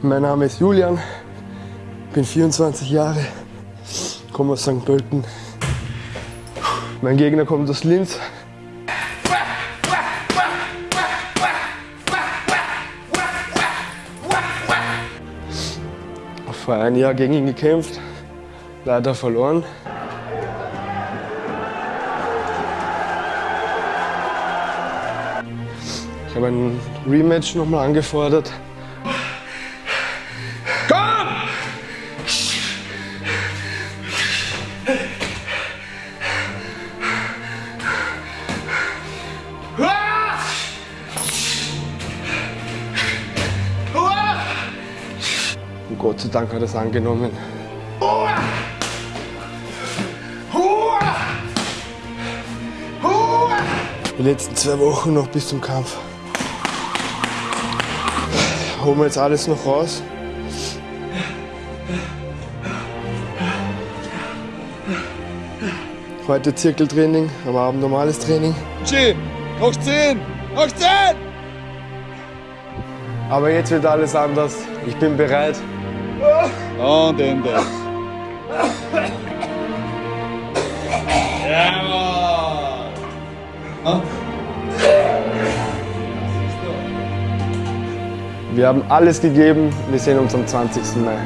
Mein Name ist Julian, bin 24 Jahre, komme aus St. Pölten. Mein Gegner kommt aus Linz. Vor einem Jahr gegen ihn gekämpft, leider verloren. Ich habe ein Rematch nochmal angefordert. Und Gott sei Dank hat er es angenommen. Die letzten zwei Wochen noch bis zum Kampf. Holen wir jetzt alles noch raus. Heute Zirkeltraining, am Abend normales Training. G, noch 10, noch 10! Aber jetzt wird alles anders. Ich bin bereit. Und Ende. Jawohl! Wir haben alles gegeben. Wir sehen uns am 20. Mai.